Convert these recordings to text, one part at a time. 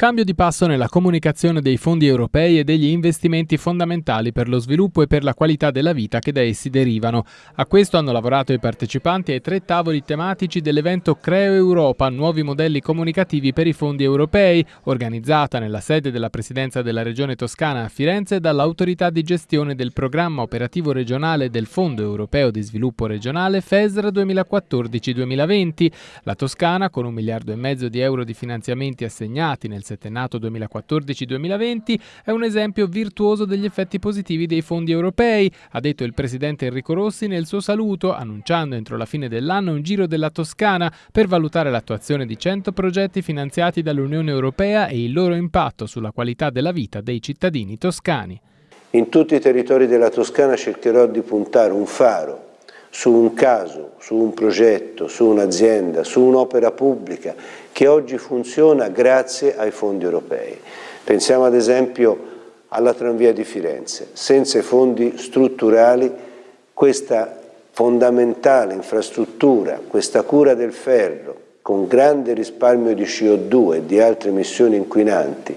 Cambio di passo nella comunicazione dei fondi europei e degli investimenti fondamentali per lo sviluppo e per la qualità della vita che da essi derivano. A questo hanno lavorato i partecipanti ai tre tavoli tematici dell'evento Creo Europa, nuovi modelli comunicativi per i fondi europei, organizzata nella sede della Presidenza della Regione Toscana a Firenze dall'autorità di gestione del programma operativo regionale del Fondo Europeo di Sviluppo Regionale FESR 2014-2020. La Toscana, con un miliardo e mezzo di euro di finanziamenti assegnati nel settennato 2014-2020 è un esempio virtuoso degli effetti positivi dei fondi europei, ha detto il presidente Enrico Rossi nel suo saluto, annunciando entro la fine dell'anno un giro della Toscana per valutare l'attuazione di 100 progetti finanziati dall'Unione Europea e il loro impatto sulla qualità della vita dei cittadini toscani. In tutti i territori della Toscana cercherò di puntare un faro su un caso, su un progetto, su un'azienda, su un'opera pubblica che oggi funziona grazie ai fondi europei. Pensiamo ad esempio alla tranvia di Firenze. Senza i fondi strutturali questa fondamentale infrastruttura, questa cura del ferro, con grande risparmio di CO2 e di altre emissioni inquinanti,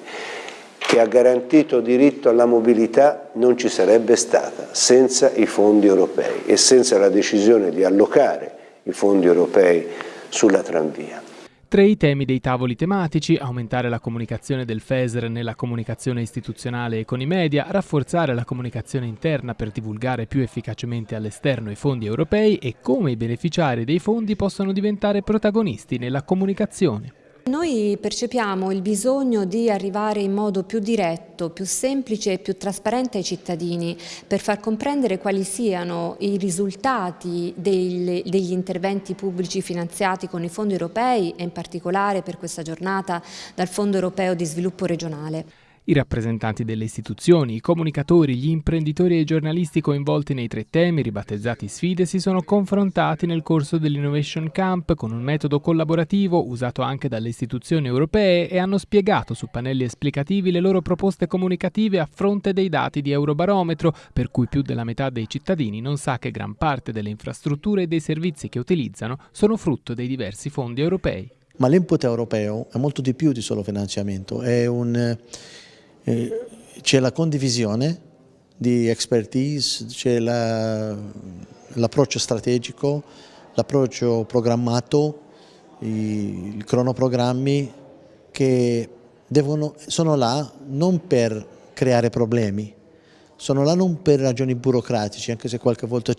che ha garantito diritto alla mobilità non ci sarebbe stata senza i fondi europei e senza la decisione di allocare i fondi europei sulla tranvia. Tre i temi dei tavoli tematici, aumentare la comunicazione del FESR nella comunicazione istituzionale e con i media, rafforzare la comunicazione interna per divulgare più efficacemente all'esterno i fondi europei e come i beneficiari dei fondi possono diventare protagonisti nella comunicazione. Noi percepiamo il bisogno di arrivare in modo più diretto, più semplice e più trasparente ai cittadini per far comprendere quali siano i risultati degli, interventi pubblici finanziati con i fondi europei e in particolare per questa giornata dal Fondo Europeo di Sviluppo Regionale. I rappresentanti delle istituzioni, i comunicatori, gli imprenditori e i giornalisti coinvolti nei tre temi ribattezzati sfide si sono confrontati nel corso dell'Innovation Camp con un metodo collaborativo usato anche dalle istituzioni europee e hanno spiegato su pannelli esplicativi le loro proposte comunicative a fronte dei dati di Eurobarometro, per cui più della metà dei cittadini non sa che gran parte delle infrastrutture e dei servizi che utilizzano sono frutto dei diversi fondi europei. Ma l'input europeo è molto di più di solo finanziamento, è un eh, c'è la condivisione di expertise, c'è l'approccio la, strategico, l'approccio programmato, i, i cronoprogrammi che devono, sono là non per creare problemi, sono là non per ragioni burocratici, anche se qualche volta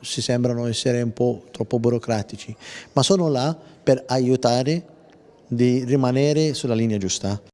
si sembrano essere un po' troppo burocratici, ma sono là per aiutare di rimanere sulla linea giusta.